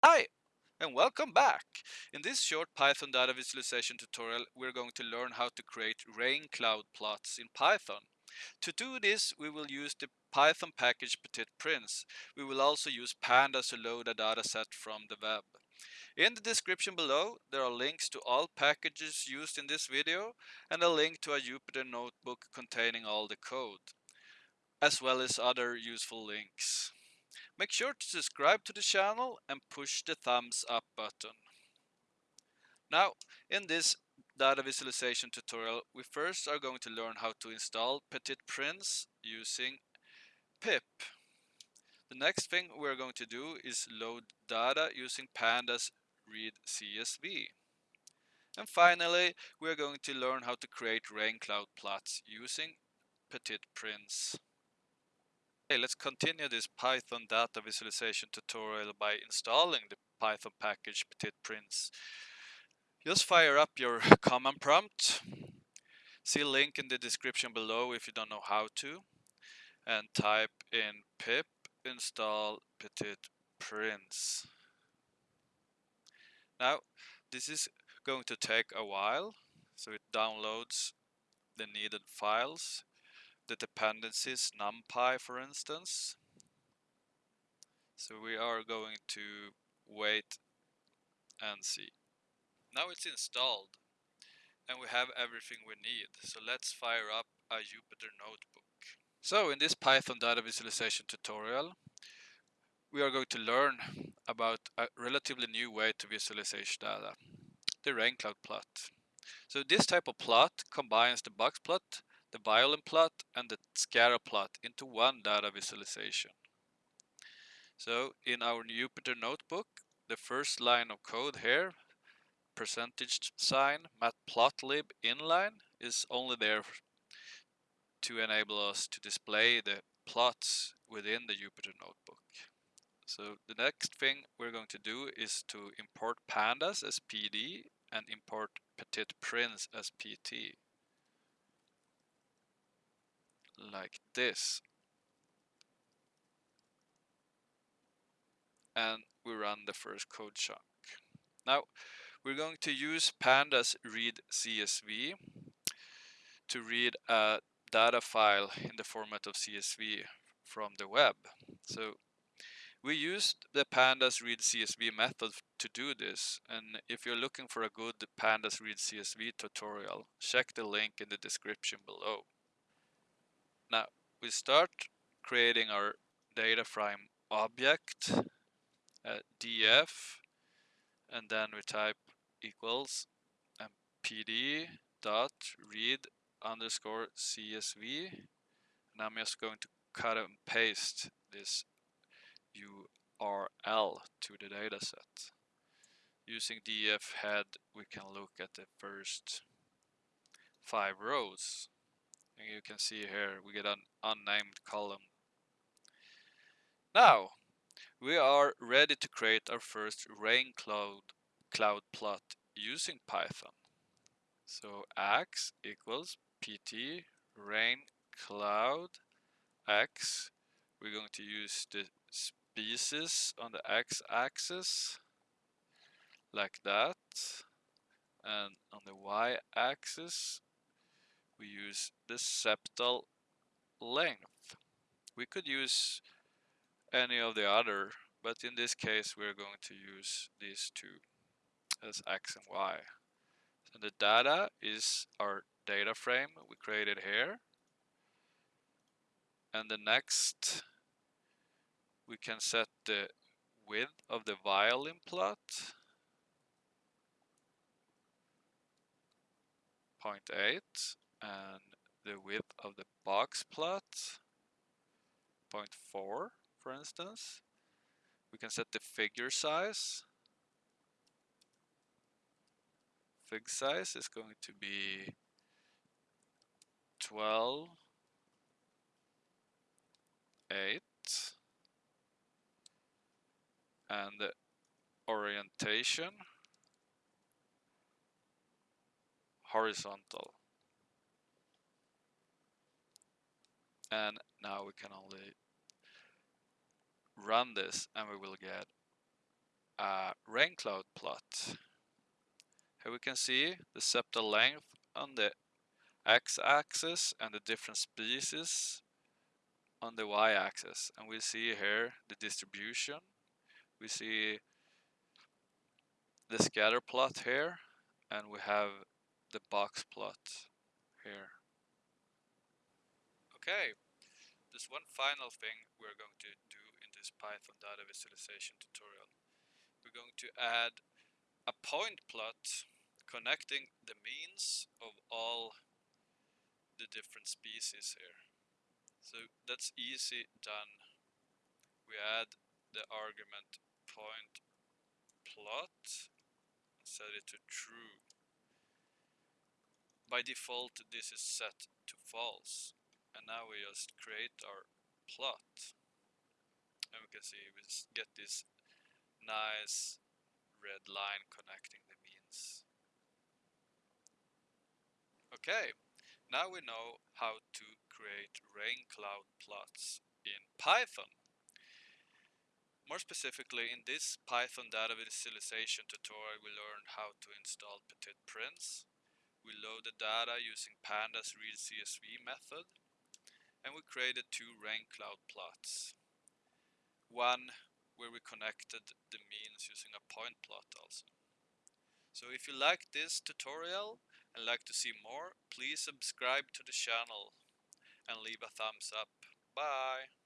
Hi and welcome back. In this short Python data visualization tutorial we're going to learn how to create rain cloud plots in Python. To do this we will use the Python package ptitprince. We will also use pandas to load a dataset from the web. In the description below there are links to all packages used in this video and a link to a Jupyter notebook containing all the code, as well as other useful links. Make sure to subscribe to the channel and push the thumbs up button. Now, in this data visualization tutorial, we first are going to learn how to install ptitprince using pip. The next thing we're going to do is load data using pandas read CSV. And finally, we're going to learn how to create rain cloud plots using ptitprince. Okay, let's continue this Python data visualization tutorial by installing the Python package ptitprince. Just fire up your command prompt. See link in the description below if you don't know how to. And type in pip install ptitprince. Now, this is going to take a while, so it downloads the needed files the dependencies numpy for instance. So we are going to wait and see. Now it's installed and we have everything we need. So let's fire up a Jupyter notebook. So in this Python data visualization tutorial we are going to learn about a relatively new way to visualize data, the rain cloud plot. So this type of plot combines the box plot the violin plot and the scatter plot into one data visualization. So in our Jupyter notebook, the first line of code here, percentage sign matplotlib inline is only there to enable us to display the plots within the Jupyter notebook. So the next thing we're going to do is to import pandas as PD and import ptitprince as PT like this. And we run the first code chunk. Now we're going to use pandas read CSV to read a data file in the format of CSV from the web. So we used the pandas read CSV method to do this and if you're looking for a good pandas read CSV tutorial check the link in the description below. Now we start creating our data frame object uh, df and then we type equals and pd dot read underscore csv and I'm just going to cut and paste this URL to the dataset. Using df head we can look at the first five rows and you can see here we get an unnamed column. Now we are ready to create our first rain cloud cloud plot using Python. So x equals pt rain cloud x. We're going to use the species on the x-axis like that and on the y-axis we use the sepal length. We could use any of the other, but in this case we're going to use these two as x and y. So the data is our data frame we created here. And the next we can set the width of the violin plot 0.8 and the width of the box plot 0.4 for instance. We can set the figure size. Fig size is going to be 12 8 and the orientation horizontal and now we can only run this and we will get a rain cloud plot. Here we can see the sepal length on the x-axis and the different species on the y-axis. And we see here the distribution. We see the scatter plot here and we have the box plot here okay there's one final thing we're going to do in this Python data visualization tutorial we're going to add a point plot connecting the means of all the different species here. So that's easy done. We add the argument point plot and set it to true. By default this is set to false and now we just create our plot and we can see we get this nice red line connecting the means. Okay, now we know how to create rain cloud plots in Python. More specifically, in this Python data visualization tutorial, we learned how to install PtitPrince. We loaded data using pandas read CSV method, and we created two rain cloud plots. One where we connected the means using a point plot also. So if you like this tutorial, and like to see more, please subscribe to the channel and leave a thumbs up. Bye!